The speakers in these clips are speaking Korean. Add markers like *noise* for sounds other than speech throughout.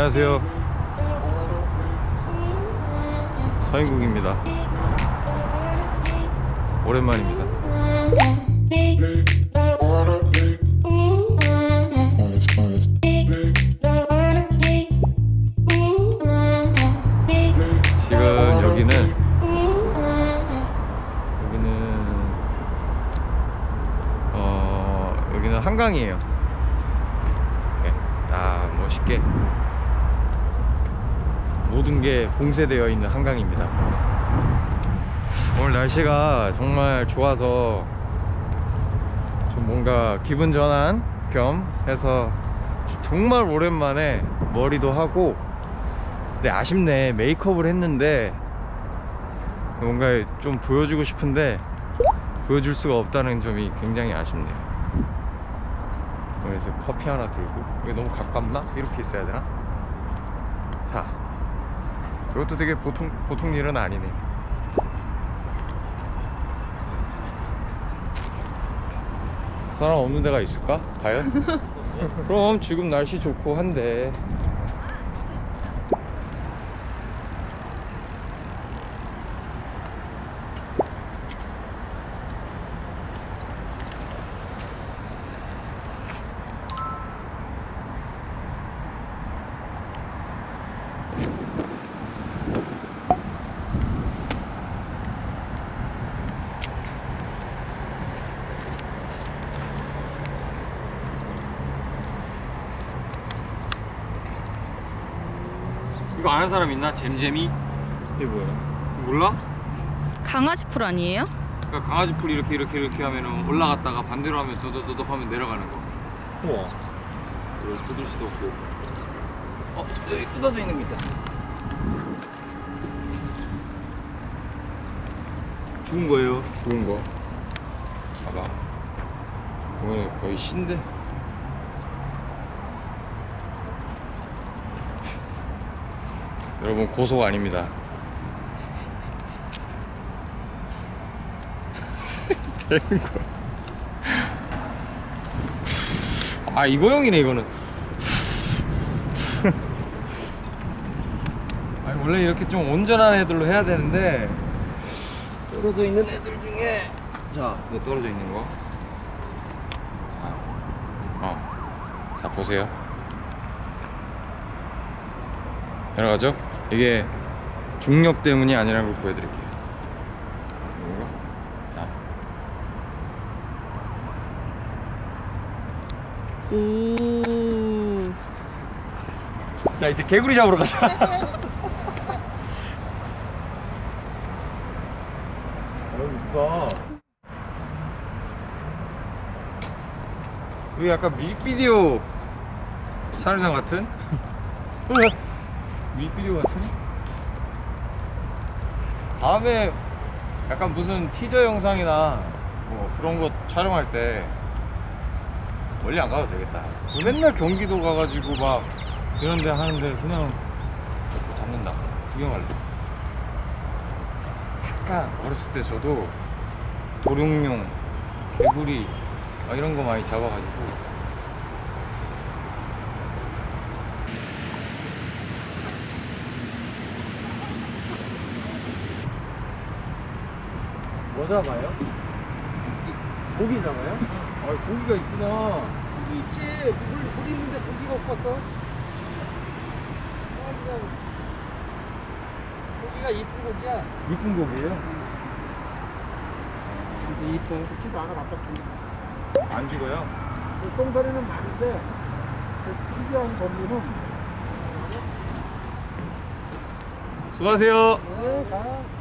안녕하세요. 서인국입니다. 오랜만입니다. 지금 여기는 여기는 어 여기는 한강이에요. 딱 멋있게 모든 게 봉쇄되어 있는 한강입니다 오늘 날씨가 정말 좋아서 좀 뭔가 기분 전환 겸 해서 정말 오랜만에 머리도 하고 근데 아쉽네 메이크업을 했는데 뭔가 좀 보여주고 싶은데 보여줄 수가 없다는 점이 굉장히 아쉽네요 그래서 커피 하나 들고 이게 너무 가깝나? 이렇게 있어야 되나? 자 이것도 되게 보통 보통 일은 아니네 사람 없는 데가 있을까? 과연? *laughs* 그럼 지금 날씨 좋고 한데 아는 사람 있나? 잼잼이? 이게 뭐야? 몰라? 강아지 풀 아니에요? 그러니까 강아지 풀 이렇게 이렇게 이렇게 하면은 올라갔다가 반대로 하면 도도도도 하면 내려가는 거. 우와 이거 뜯을 수도 없고. 어, 여기 뜯어져 있는 게 있다. 죽은 거예요. 죽은 거 봐봐 이거는 거의 신데 여러분 고소가 아닙니다 *laughs* 아 이거용이네 이거는 *laughs* 아니 원래 이렇게 좀 온전한 애들로 해야 되는데 떨어져 있는 애들 중에 자, 이거 떨어져 있는 거. 자, 어. 자, 보세요. 내려가죠? 이게 중력 때문이 아니라는 걸 보여드릴게요. 이거. 자, 오. 자 이제 개구리 잡으러 가자. *laughs* 여기 약간 뮤직비디오 촬영장 같은? *laughs* 뮤직비디오 같은? 다음에 약간 무슨 티저 영상이나 뭐 그런 거 촬영할 때 멀리 안 가도 되겠다. 뭐 맨날 경기도 가가지고 막 이런 데 하는데 그냥 뭐 잡는다. 구경할래. 약간 어렸을 때 저도 도룡뇽, 개구리 막 이런 거 많이 잡아가지고 뭐 잡아요? 고기 잡아요? 아 고기가 있구나. 고기 있지. 물, 물 있는데 고기가 없었어. 고기가 이쁜 고기야. 이쁜 고기예요? 근데 이뻐. 좋지도 않아, 답답해. 안 죽어요? 그 똥소리는 많은데, 그 특이한 고기는. 수고하세요. 네,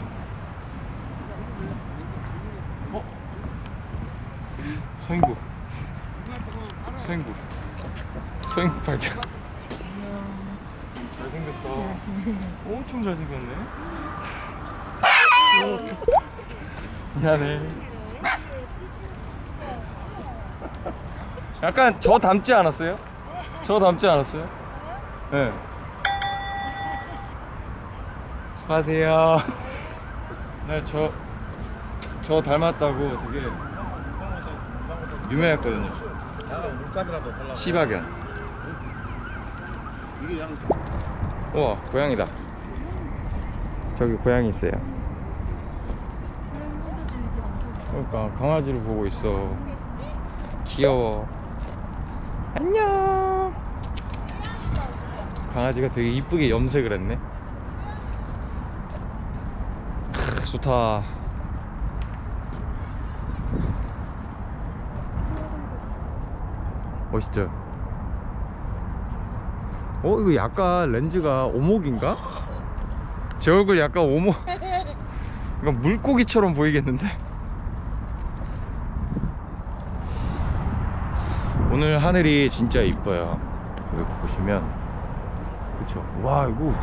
가. 서인국. 서인국. 서인국 발견. 잘생겼다. 엄청 잘생겼네. 미안해. 약간 저 닮지 않았어요? 저 닮지 않았어요? 네. 수고하세요. 네, 저, 저 닮았다고 되게 유명했거든요. 시바견. 우와 고양이다. 저기 고양이 있어요. 그러니까 강아지를 보고 있어. 귀여워. 안녕. 강아지가 되게 이쁘게 염색을 했네. 크, 좋다 멋있죠? 어 이거 약간 렌즈가 오목인가? 제 얼굴 약간 오목. *laughs* 약간 물고기처럼 보이겠는데? 오늘 하늘이 진짜 이뻐요. 여기 보시면. 그쵸? 와 이거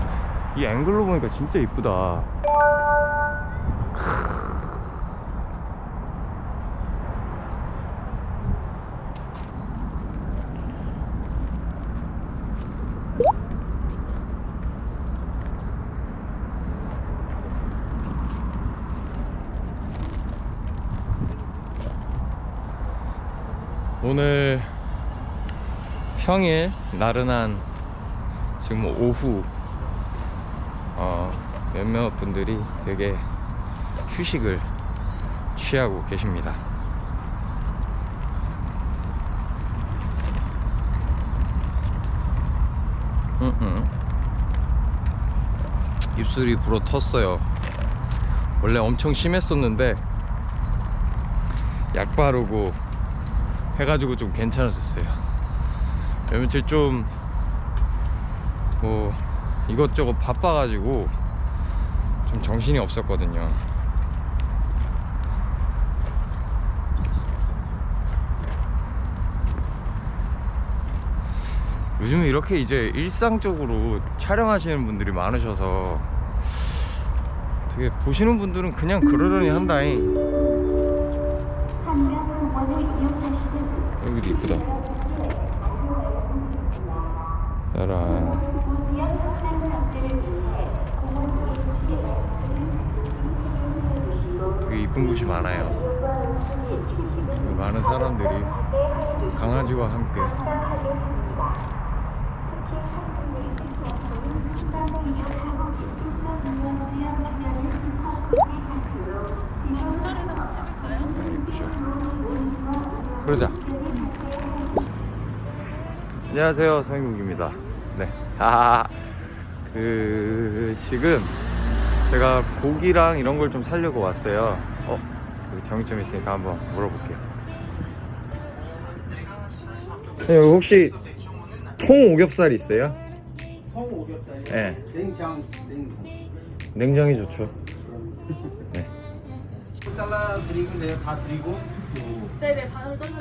이 앵글로 보니까 진짜 이쁘다 오늘 평일 나른한 지금 오후 어, 몇몇 분들이 되게 휴식을 취하고 계십니다. 입술이 불어 텄어요. 원래 엄청 심했었는데 약 바르고 해가지고 좀 괜찮아졌어요. 며칠 좀 뭐 이것저것 바빠가지고 좀 정신이 없었거든요. 요즘 이렇게 이제 일상적으로 촬영하시는 분들이 많으셔서 되게 보시는 분들은 그냥 그러려니 한다잉. 여기도 이쁘다. 짜란. 되게 이쁜 곳이 많아요. 그 많은 사람들이 강아지와 함께 네. 그러자. 안녕하세요, 성인국입니다. 네. 아, 그, 지금 제가 고기랑 이런 걸좀 살려고 왔어요. 어, 여기 정육점 있으니까 한번 물어볼게요. 네, 혹시 통 오겹살 있어요? 통 오겹살이 네. 냉장 냉동 냉장이 좋죠. 네. 잘라 드리고 내가 다 드리고 네네 반으로 잘라.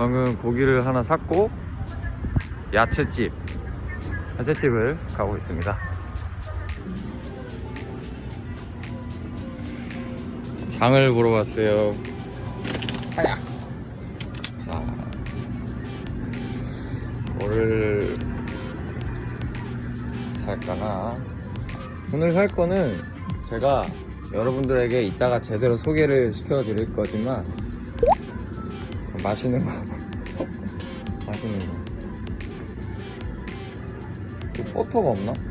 방금 고기를 하나 샀고 야채집 야채집을 가고 있습니다. 장을 보러 왔어요. 하야 자 뭐를 살까나? 오늘 살 거는 제가 여러분들에게 이따가 제대로 소개를 시켜 드릴 거지만 맛있는 거 *laughs* 맛있는 거그 버터가 없나?